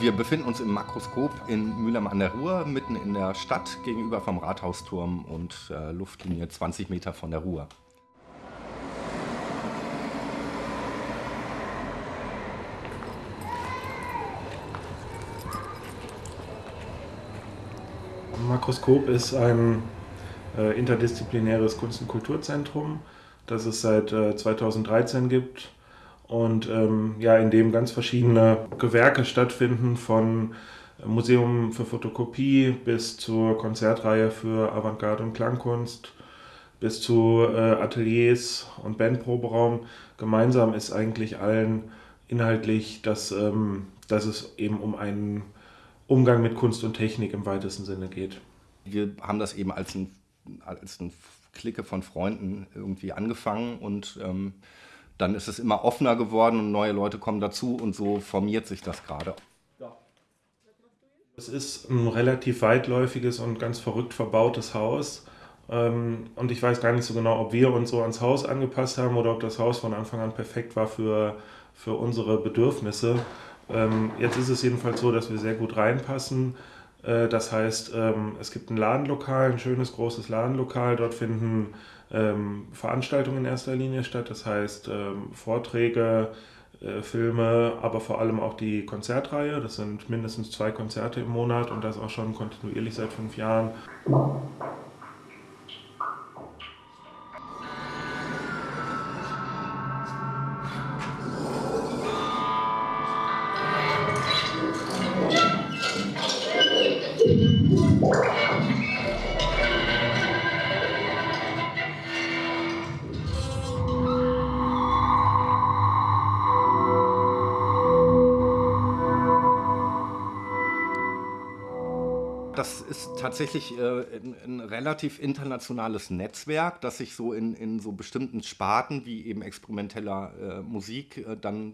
Wir befinden uns im Makroskop in Mülheim an der Ruhr, mitten in der Stadt, gegenüber vom Rathausturm und äh, Luftlinie 20 Meter von der Ruhr. Makroskop ist ein äh, interdisziplinäres Kunst- und Kulturzentrum, das es seit äh, 2013 gibt und ähm, ja, in dem ganz verschiedene Gewerke stattfinden, von Museum für Fotokopie bis zur Konzertreihe für Avantgarde und Klangkunst bis zu äh, Ateliers und Bandproberaum. Gemeinsam ist eigentlich allen inhaltlich, dass, ähm, dass es eben um einen Umgang mit Kunst und Technik im weitesten Sinne geht. Wir haben das eben als ein, als ein Clique von Freunden irgendwie angefangen und ähm, dann ist es immer offener geworden und neue Leute kommen dazu und so formiert sich das gerade. Es ist ein relativ weitläufiges und ganz verrückt verbautes Haus. Ähm, und ich weiß gar nicht so genau, ob wir uns so ans Haus angepasst haben oder ob das Haus von Anfang an perfekt war für, für unsere Bedürfnisse. Ähm, jetzt ist es jedenfalls so, dass wir sehr gut reinpassen. Äh, das heißt, ähm, es gibt ein Ladenlokal, ein schönes großes Ladenlokal. Dort finden Veranstaltungen in erster Linie statt. Das heißt, Vorträge, äh, Filme, aber vor allem auch die Konzertreihe. Das sind mindestens zwei Konzerte im Monat und das auch schon kontinuierlich seit fünf Jahren. Das ist tatsächlich äh, ein, relativ internationales Netzwerk, das sich so in, in so bestimmten Sparten wie eben experimenteller äh, Musik äh, dann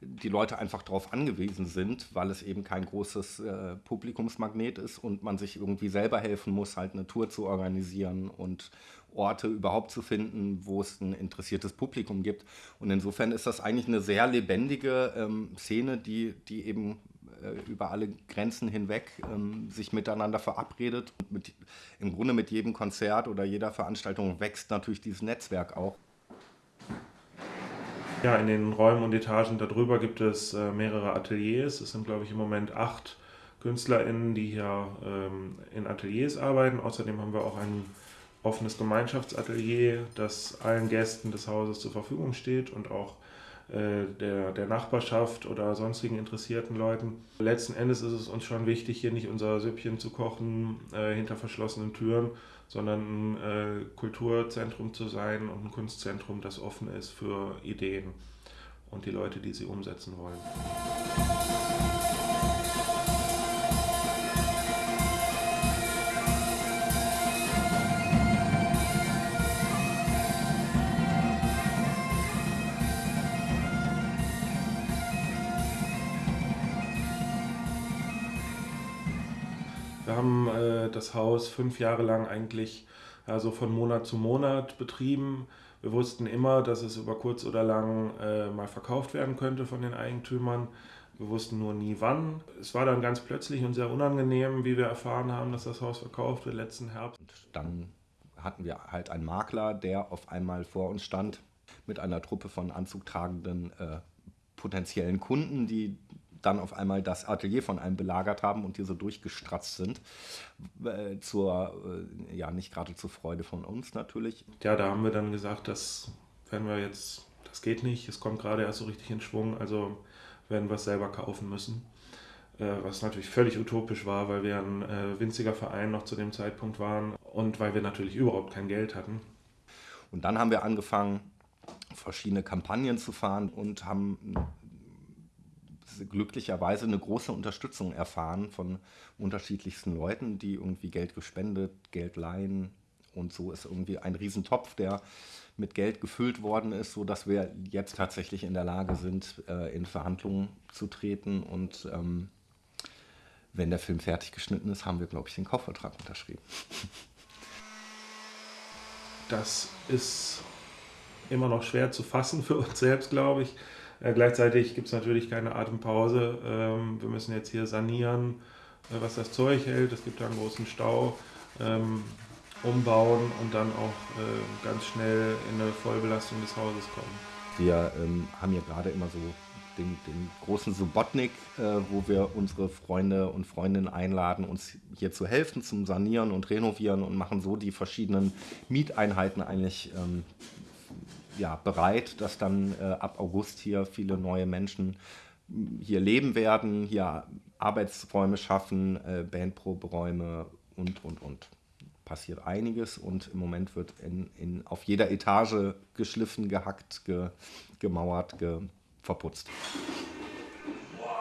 die Leute einfach darauf angewiesen sind, weil es eben kein großes äh, Publikumsmagnet ist und man sich irgendwie selber helfen muss, halt eine Tour zu organisieren und Orte überhaupt zu finden, wo es ein interessiertes Publikum gibt. Und insofern ist das eigentlich eine sehr lebendige ähm, Szene, die, die eben über alle Grenzen hinweg ähm, sich miteinander verabredet. Mit, Im Grunde mit jedem Konzert oder jeder Veranstaltung wächst natürlich dieses Netzwerk auch. Ja, in den Räumen und Etagen darüber gibt es äh, mehrere Ateliers. Es sind, glaube ich, im Moment acht KünstlerInnen, die hier ähm, in Ateliers arbeiten. Außerdem haben wir auch ein offenes Gemeinschaftsatelier, das allen Gästen des Hauses zur Verfügung steht und auch äh, der, der Nachbarschaft oder sonstigen interessierten Leuten. Letzten Endes ist es uns schon wichtig, hier nicht unser Süppchen zu kochen äh, hinter verschlossenen Türen, sondern ein äh, Kulturzentrum zu sein und ein Kunstzentrum, das offen ist für Ideen und die Leute, die sie umsetzen wollen. Wir haben äh, das Haus fünf Jahre lang eigentlich also von Monat zu Monat betrieben. Wir wussten immer, dass es über kurz oder lang äh, mal verkauft werden könnte von den Eigentümern. Wir wussten nur nie wann. Es war dann ganz plötzlich und sehr unangenehm, wie wir erfahren haben, dass das Haus verkauft wird letzten Herbst. Und dann hatten wir halt einen Makler, der auf einmal vor uns stand mit einer Truppe von anzugtragenden äh, potenziellen Kunden, die dann auf einmal das Atelier von einem belagert haben und hier so durchgestratzt sind. Äh, zur, äh, ja, nicht gerade zur Freude von uns natürlich. Ja, da haben wir dann gesagt, das werden wir jetzt, das geht nicht, es kommt gerade erst so richtig in Schwung, also werden wir es selber kaufen müssen. Äh, was natürlich völlig utopisch war, weil wir ein äh, winziger Verein noch zu dem Zeitpunkt waren und weil wir natürlich überhaupt kein Geld hatten. Und dann haben wir angefangen, verschiedene Kampagnen zu fahren und haben glücklicherweise eine große Unterstützung erfahren von unterschiedlichsten Leuten, die irgendwie Geld gespendet, Geld leihen. Und so ist irgendwie ein Riesentopf, der mit Geld gefüllt worden ist, sodass wir jetzt tatsächlich in der Lage sind, äh, in Verhandlungen zu treten. Und ähm, wenn der Film fertig geschnitten ist, haben wir, glaube ich, den Kaufvertrag unterschrieben. Das ist immer noch schwer zu fassen für uns selbst, glaube ich. Äh, gleichzeitig gibt es natürlich keine Atempause. Ähm, wir müssen jetzt hier sanieren, äh, was das Zeug hält. Es gibt da einen großen Stau. Ähm, umbauen und dann auch äh, ganz schnell in eine Vollbelastung des Hauses kommen. Wir ähm, haben hier gerade immer so den, den großen Subotnik, äh, wo wir unsere Freunde und Freundinnen einladen, uns hier zu helfen zum Sanieren und Renovieren und machen so die verschiedenen Mieteinheiten eigentlich ähm, ja, bereit, dass dann äh, ab August hier viele neue Menschen hier leben werden, hier Arbeitsräume schaffen, äh, Bandproberäume und, und, und. Passiert einiges und im Moment wird in, in, auf jeder Etage geschliffen, gehackt, ge, gemauert, ge, verputzt. Wow!